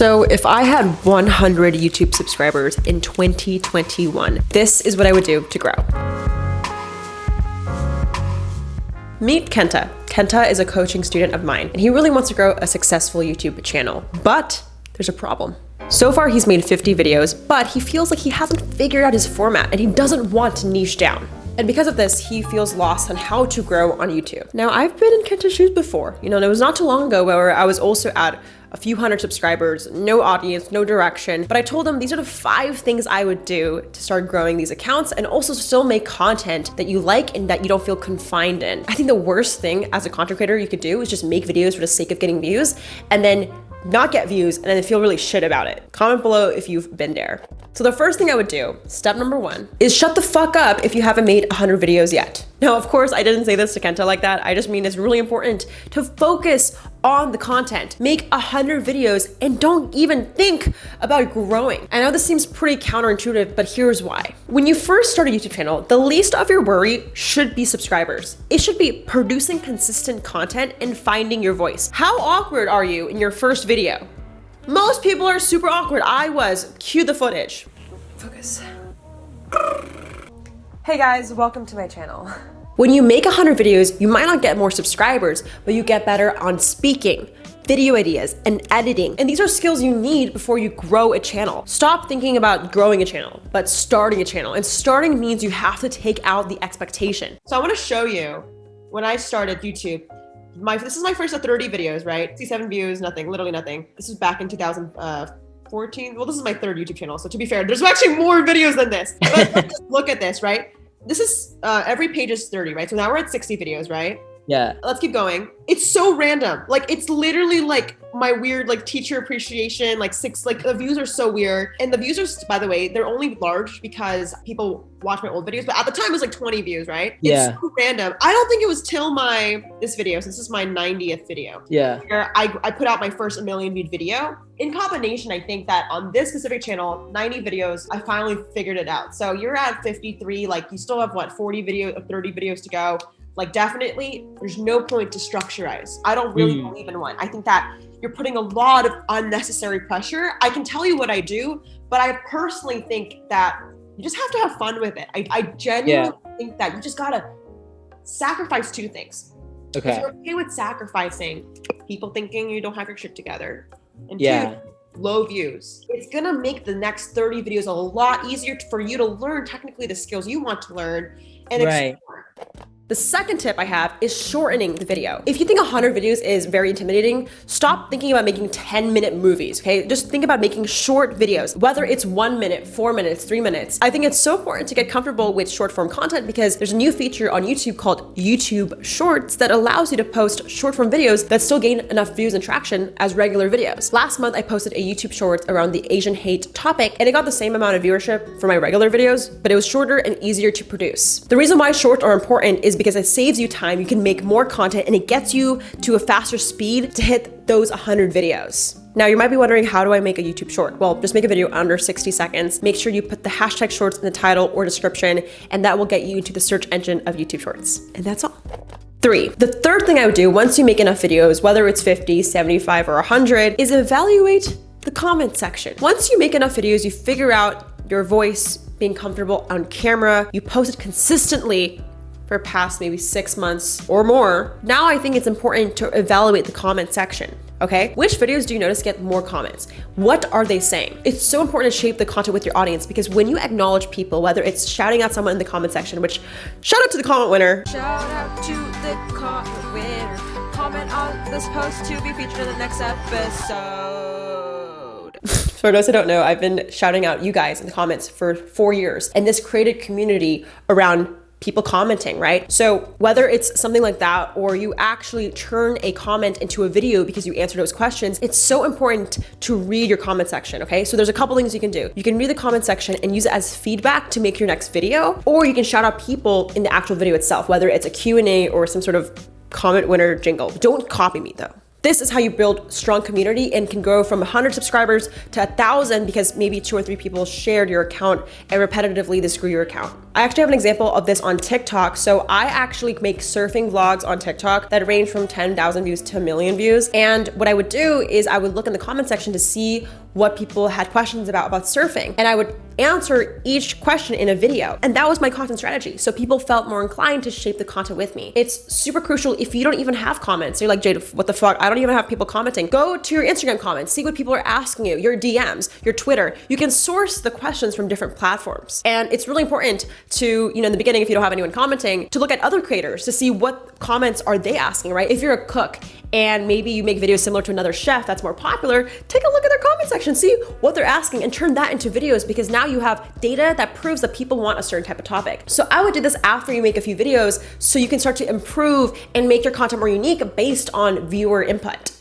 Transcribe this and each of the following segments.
So if I had 100 YouTube subscribers in 2021, this is what I would do to grow. Meet Kenta. Kenta is a coaching student of mine, and he really wants to grow a successful YouTube channel. But there's a problem. So far, he's made 50 videos, but he feels like he hasn't figured out his format and he doesn't want to niche down. And because of this, he feels lost on how to grow on YouTube. Now, I've been in Kenta's shoes before. You know, and it was not too long ago where I was also at a few hundred subscribers, no audience, no direction. But I told them these are the five things I would do to start growing these accounts and also still make content that you like and that you don't feel confined in. I think the worst thing as a content creator you could do is just make videos for the sake of getting views and then not get views and then feel really shit about it. Comment below if you've been there. So the first thing I would do, step number one, is shut the fuck up if you haven't made 100 videos yet. Now, of course, I didn't say this to Kenta like that. I just mean it's really important to focus on the content. Make 100 videos and don't even think about growing. I know this seems pretty counterintuitive, but here's why. When you first start a YouTube channel, the least of your worry should be subscribers. It should be producing consistent content and finding your voice. How awkward are you in your first video? Most people are super awkward. I was. Cue the footage. Focus. Hey guys, welcome to my channel. When you make 100 videos, you might not get more subscribers, but you get better on speaking, video ideas, and editing. And these are skills you need before you grow a channel. Stop thinking about growing a channel, but starting a channel. And starting means you have to take out the expectation. So I wanna show you when I started YouTube, my this is my first 30 videos, right? 67 views, nothing, literally nothing. This was back in 2000, uh, 14. Well, this is my third YouTube channel. So to be fair, there's actually more videos than this. But look at this, right? This is uh, every page is 30, right? So now we're at 60 videos, right? Yeah. Let's keep going. It's so random. Like it's literally like my weird like teacher appreciation, like six, like the views are so weird. And the views are, by the way, they're only large because people watch my old videos, but at the time it was like 20 views, right? Yeah. It's so random. I don't think it was till my, this video, since this is my 90th video. Yeah. Where I, I put out my first a million viewed video. In combination, I think that on this specific channel, 90 videos, I finally figured it out. So you're at 53, like you still have what, 40 videos, 30 videos to go. Like definitely, there's no point to structurize. I don't really mm. believe in one. I think that you're putting a lot of unnecessary pressure. I can tell you what I do, but I personally think that you just have to have fun with it. I, I genuinely yeah. think that you just gotta sacrifice two things. Okay. If you're okay with sacrificing people thinking you don't have your shit together, and yeah. two, low views, it's gonna make the next 30 videos a lot easier for you to learn technically the skills you want to learn and right. explore. The second tip I have is shortening the video. If you think 100 videos is very intimidating, stop thinking about making 10 minute movies, okay? Just think about making short videos, whether it's one minute, four minutes, three minutes. I think it's so important to get comfortable with short form content because there's a new feature on YouTube called YouTube Shorts that allows you to post short form videos that still gain enough views and traction as regular videos. Last month, I posted a YouTube Shorts around the Asian hate topic and it got the same amount of viewership for my regular videos, but it was shorter and easier to produce. The reason why shorts are important is because it saves you time, you can make more content, and it gets you to a faster speed to hit those 100 videos. Now you might be wondering, how do I make a YouTube short? Well, just make a video under 60 seconds. Make sure you put the hashtag shorts in the title or description, and that will get you into the search engine of YouTube shorts. And that's all. Three, the third thing I would do once you make enough videos, whether it's 50, 75, or 100, is evaluate the comment section. Once you make enough videos, you figure out your voice, being comfortable on camera, you post it consistently, for past maybe six months or more, now I think it's important to evaluate the comment section. Okay, which videos do you notice get more comments? What are they saying? It's so important to shape the content with your audience because when you acknowledge people, whether it's shouting out someone in the comment section, which shout out to the comment winner. Shout out to the comment winner. Comment on this post to be featured in the next episode. For those who don't know, I've been shouting out you guys in the comments for four years, and this created community around people commenting, right? So whether it's something like that or you actually turn a comment into a video because you answered those questions, it's so important to read your comment section, okay? So there's a couple things you can do. You can read the comment section and use it as feedback to make your next video, or you can shout out people in the actual video itself, whether it's a Q&A or some sort of comment winner jingle. Don't copy me though. This is how you build strong community and can grow from 100 subscribers to 1,000 because maybe two or three people shared your account and repetitively this grew your account. I actually have an example of this on TikTok. So I actually make surfing vlogs on TikTok that range from 10,000 views to a million views. And what I would do is I would look in the comment section to see what people had questions about about surfing. And I would answer each question in a video. And that was my content strategy. So people felt more inclined to shape the content with me. It's super crucial if you don't even have comments. You're like, Jade, what the fuck? I don't even have people commenting. Go to your Instagram comments, see what people are asking you, your DMs, your Twitter. You can source the questions from different platforms. And it's really important to, you know, in the beginning, if you don't have anyone commenting, to look at other creators to see what comments are they asking, right? If you're a cook and maybe you make videos similar to another chef that's more popular, take a look at their comment section, see what they're asking and turn that into videos because now you have data that proves that people want a certain type of topic. So I would do this after you make a few videos so you can start to improve and make your content more unique based on viewer input.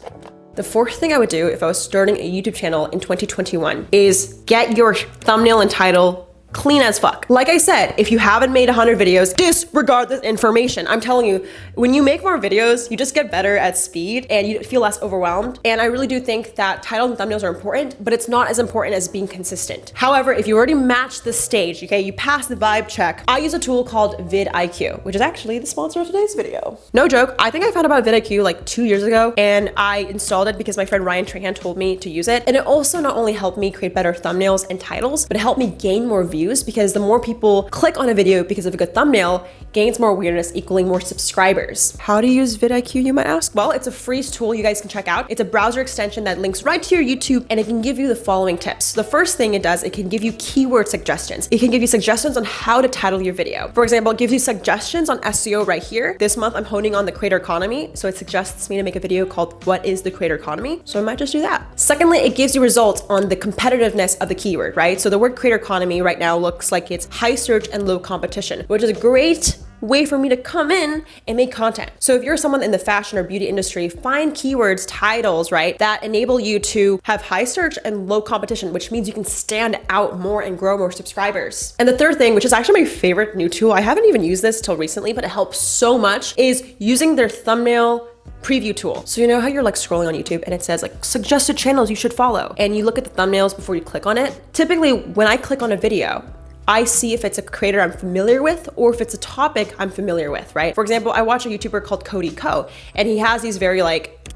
The fourth thing I would do if I was starting a YouTube channel in 2021 is get your thumbnail and title clean as fuck. Like I said, if you haven't made 100 videos, disregard this information. I'm telling you, when you make more videos, you just get better at speed and you feel less overwhelmed. And I really do think that titles and thumbnails are important, but it's not as important as being consistent. However, if you already match the stage, okay, you pass the vibe check, I use a tool called vidIQ, which is actually the sponsor of today's video. No joke, I think I found about vidIQ like two years ago and I installed it because my friend Ryan Trahan told me to use it. And it also not only helped me create better thumbnails and titles, but it helped me gain more views views because the more people click on a video because of a good thumbnail gains more awareness equaling more subscribers. How to use vidIQ you might ask? Well, it's a free tool you guys can check out. It's a browser extension that links right to your YouTube and it can give you the following tips. The first thing it does, it can give you keyword suggestions. It can give you suggestions on how to title your video. For example, it gives you suggestions on SEO right here. This month I'm honing on the creator economy. So it suggests me to make a video called what is the creator economy? So I might just do that. Secondly, it gives you results on the competitiveness of the keyword, right? So the word creator economy right now now looks like it's high search and low competition, which is a great way for me to come in and make content. So if you're someone in the fashion or beauty industry, find keywords, titles, right, that enable you to have high search and low competition, which means you can stand out more and grow more subscribers. And the third thing, which is actually my favorite new tool, I haven't even used this till recently, but it helps so much, is using their thumbnail preview tool. So you know how you're like scrolling on YouTube and it says like suggested channels you should follow and you look at the thumbnails before you click on it. Typically when I click on a video, I see if it's a creator I'm familiar with or if it's a topic I'm familiar with, right? For example, I watch a YouTuber called Cody Ko and he has these very like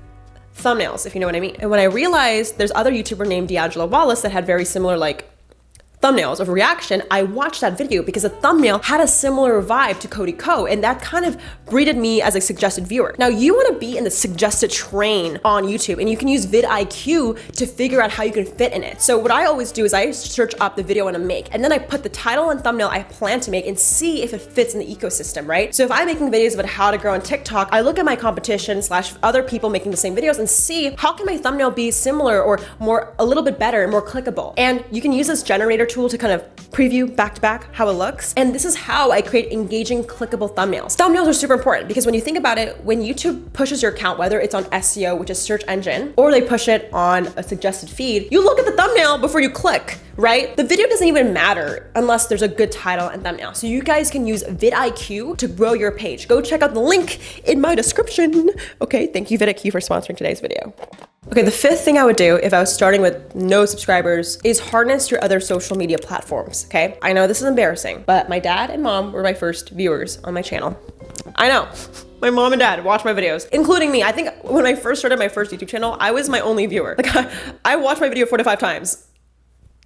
thumbnails, if you know what I mean. And when I realized there's other YouTuber named D'Angelo Wallace that had very similar like thumbnails of reaction, I watched that video because the thumbnail had a similar vibe to Cody Ko, and that kind of breeded me as a suggested viewer. Now, you wanna be in the suggested train on YouTube, and you can use vidIQ to figure out how you can fit in it. So what I always do is I search up the video I wanna make, and then I put the title and thumbnail I plan to make and see if it fits in the ecosystem, right? So if I'm making videos about how to grow on TikTok, I look at my competition slash other people making the same videos and see how can my thumbnail be similar or more, a little bit better and more clickable. And you can use this generator tool to kind of preview back to back how it looks. And this is how I create engaging clickable thumbnails. Thumbnails are super important because when you think about it, when YouTube pushes your account, whether it's on SEO, which is search engine, or they push it on a suggested feed, you look at the thumbnail before you click, right? The video doesn't even matter unless there's a good title and thumbnail. So you guys can use vidIQ to grow your page. Go check out the link in my description. Okay, thank you vidIQ for sponsoring today's video. Okay, the fifth thing I would do if I was starting with no subscribers is harness your other social media platforms, okay? I know this is embarrassing, but my dad and mom were my first viewers on my channel. I know. My mom and dad watch my videos, including me. I think when I first started my first YouTube channel, I was my only viewer. Like, I, I watched my video four to five times.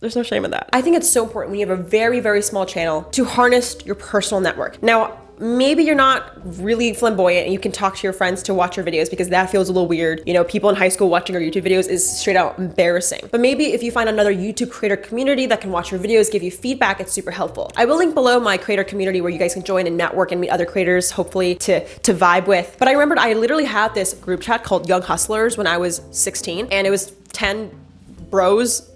There's no shame in that. I think it's so important when you have a very, very small channel to harness your personal network. Now, maybe you're not really flamboyant and you can talk to your friends to watch your videos because that feels a little weird. You know, people in high school watching your YouTube videos is straight out embarrassing. But maybe if you find another YouTube creator community that can watch your videos, give you feedback, it's super helpful. I will link below my creator community where you guys can join and network and meet other creators, hopefully to, to vibe with. But I remembered I literally had this group chat called Young Hustlers when I was 16 and it was 10 bros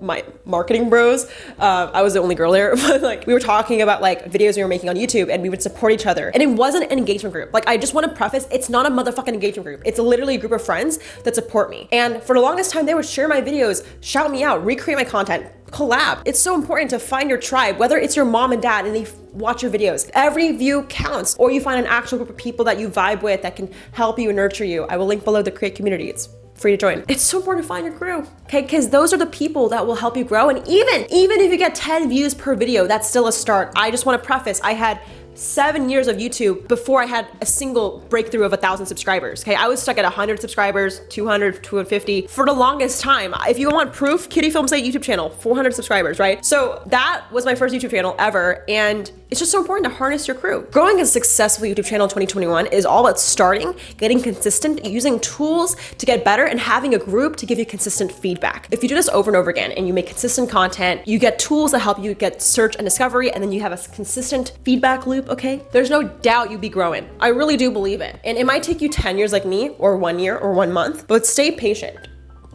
my marketing bros. Uh, I was the only girl there, but like we were talking about like videos we were making on YouTube and we would support each other. And it wasn't an engagement group. Like I just want to preface, it's not a motherfucking engagement group. It's literally a group of friends that support me. And for the longest time, they would share my videos, shout me out, recreate my content, collab. It's so important to find your tribe, whether it's your mom and dad and they watch your videos. Every view counts, or you find an actual group of people that you vibe with that can help you and nurture you. I will link below the create community. It's free to join. It's so important to find your crew, okay? Because those are the people that will help you grow. And even, even if you get 10 views per video, that's still a start. I just want to preface, I had seven years of YouTube before I had a single breakthrough of a thousand subscribers. Okay, I was stuck at 100 subscribers, 200, 250 for the longest time. If you want proof, Kitty Film Site YouTube channel, 400 subscribers, right? So that was my first YouTube channel ever, and it's just so important to harness your crew. Growing a successful YouTube channel in 2021 is all about starting, getting consistent, using tools to get better, and having a group to give you consistent feedback. If you do this over and over again and you make consistent content, you get tools that help you get search and discovery, and then you have a consistent feedback loop, okay? There's no doubt you'll be growing. I really do believe it. And it might take you 10 years like me, or one year, or one month, but stay patient.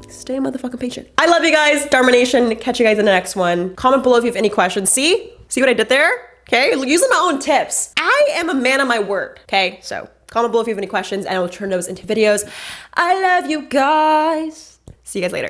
Stay motherfucking patient. I love you guys, Dharma Nation. Catch you guys in the next one. Comment below if you have any questions. See? See what I did there? Okay, using my own tips. I am a man of my word. Okay, so comment below if you have any questions and I will turn those into videos. I love you guys. See you guys later.